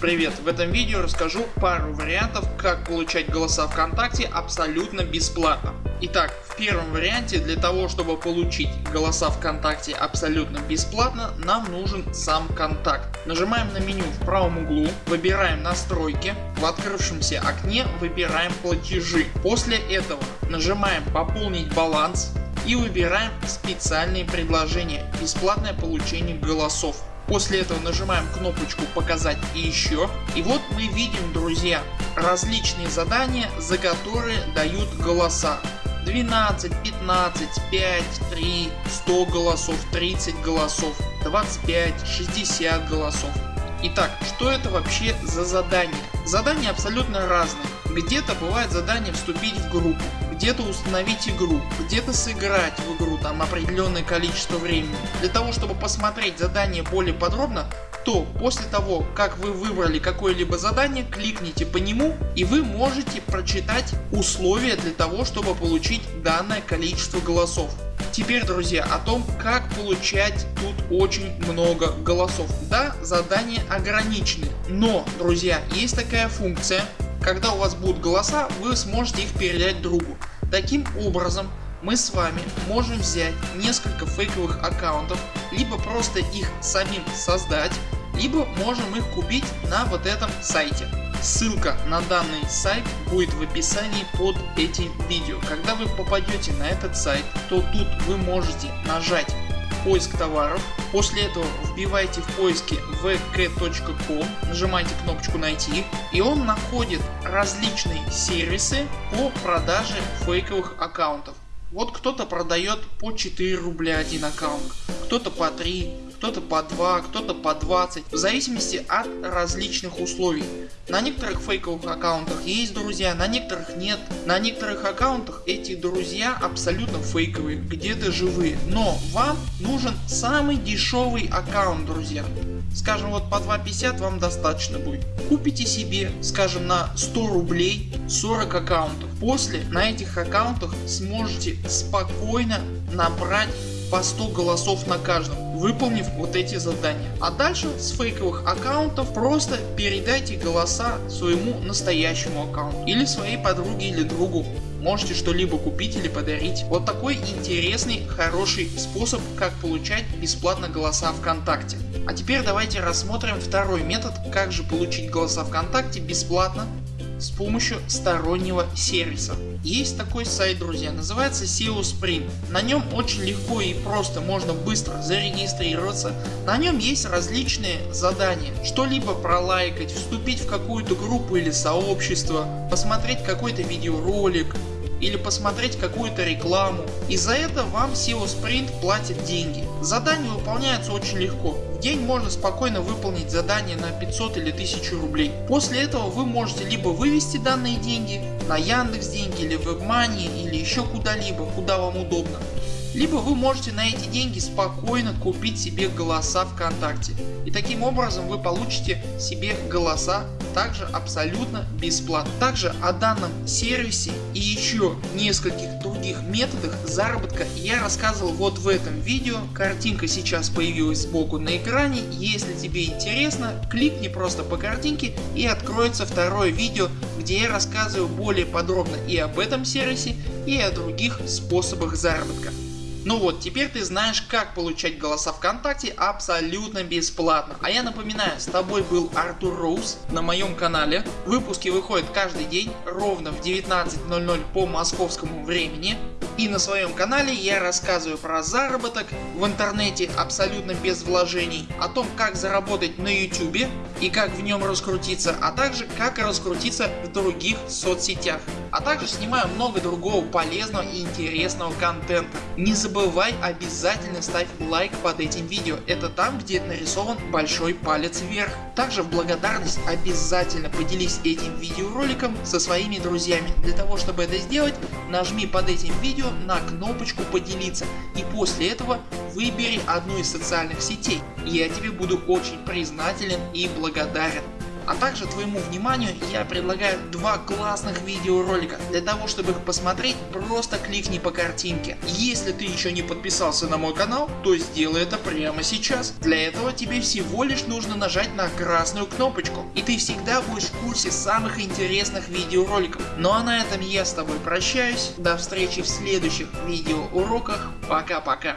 Привет! В этом видео расскажу пару вариантов как получать голоса ВКонтакте абсолютно бесплатно. Итак в первом варианте для того чтобы получить голоса ВКонтакте абсолютно бесплатно нам нужен сам контакт. Нажимаем на меню в правом углу, выбираем настройки, в открывшемся окне выбираем платежи. После этого нажимаем пополнить баланс и выбираем специальные предложения бесплатное получение голосов. После этого нажимаем кнопочку показать и еще. И вот мы видим друзья различные задания за которые дают голоса. 12, 15, 5, 3, 100 голосов, 30 голосов, 25, 60 голосов. Итак, что это вообще за задание? Задания абсолютно разные. Где-то бывает задание вступить в группу, где-то установить игру, где-то сыграть в игру там определенное количество времени. Для того чтобы посмотреть задание более подробно, то после того как вы выбрали какое-либо задание кликните по нему и вы можете прочитать условия для того чтобы получить данное количество голосов. Теперь друзья о том как получать тут очень много голосов. Да задания ограничены, но друзья есть такая функция когда у вас будут голоса вы сможете их передать другу. Таким образом мы с вами можем взять несколько фейковых аккаунтов, либо просто их самим создать, либо можем их купить на вот этом сайте. Ссылка на данный сайт будет в описании под этим видео. Когда вы попадете на этот сайт, то тут вы можете нажать поиск товаров. После этого вбивайте в поиске vk.com, нажимаете кнопочку найти и он находит различные сервисы по продаже фейковых аккаунтов. Вот кто-то продает по 4 рубля один аккаунт, кто-то по 3, кто-то по 2, кто-то по 20, в зависимости от различных условий. На некоторых фейковых аккаунтах есть друзья, на некоторых нет. На некоторых аккаунтах эти друзья абсолютно фейковые, где-то живые. Но вам нужен самый дешевый аккаунт друзья. Скажем вот по 2.50 вам достаточно будет. Купите себе скажем на 100 рублей 40 аккаунтов. После на этих аккаунтах сможете спокойно набрать по 100 голосов на каждом, выполнив вот эти задания. А дальше с фейковых аккаунтов просто передайте голоса своему настоящему аккаунту или своей подруге или другу. Можете что-либо купить или подарить. Вот такой интересный хороший способ как получать бесплатно голоса ВКонтакте. А теперь давайте рассмотрим второй метод как же получить голоса ВКонтакте бесплатно с помощью стороннего сервиса. Есть такой сайт друзья, называется SEO Sprint. На нем очень легко и просто можно быстро зарегистрироваться. На нем есть различные задания. Что-либо пролайкать, вступить в какую-то группу или сообщество, посмотреть какой-то видеоролик, или посмотреть какую-то рекламу. И за это вам SEO Sprint платит деньги. Задания выполняются очень легко. В день можно спокойно выполнить задание на 500 или 1000 рублей. После этого вы можете либо вывести данные деньги на Яндекс деньги или WebMoney или еще куда-либо, куда вам удобно. Либо вы можете на эти деньги спокойно купить себе голоса ВКонтакте. И таким образом вы получите себе голоса также абсолютно бесплатно. Также о данном сервисе и еще нескольких других методах заработка я рассказывал вот в этом видео. Картинка сейчас появилась сбоку на экране. Если тебе интересно кликни просто по картинке и откроется второе видео где я рассказываю более подробно и об этом сервисе и о других способах заработка. Ну вот теперь ты знаешь как получать голоса ВКонтакте абсолютно бесплатно. А я напоминаю с тобой был Артур Роуз на моем канале. Выпуски выходят каждый день ровно в 19.00 по московскому времени. И на своем канале я рассказываю про заработок в интернете абсолютно без вложений, о том как заработать на YouTube и как в нем раскрутиться, а также как раскрутиться в других соцсетях. А также снимаю много другого полезного и интересного контента. Не забывай обязательно ставь лайк под этим видео, это там где нарисован большой палец вверх. Также в благодарность обязательно поделись этим видеороликом со своими друзьями. Для того чтобы это сделать нажми под этим видео на кнопочку поделиться и после этого выбери одну из социальных сетей. Я тебе буду очень признателен и благодарен. А также твоему вниманию я предлагаю два классных видеоролика. Для того чтобы их посмотреть просто кликни по картинке. Если ты еще не подписался на мой канал, то сделай это прямо сейчас. Для этого тебе всего лишь нужно нажать на красную кнопочку и ты всегда будешь в курсе самых интересных видеороликов. Ну а на этом я с тобой прощаюсь. До встречи в следующих видеоуроках. Пока-пока.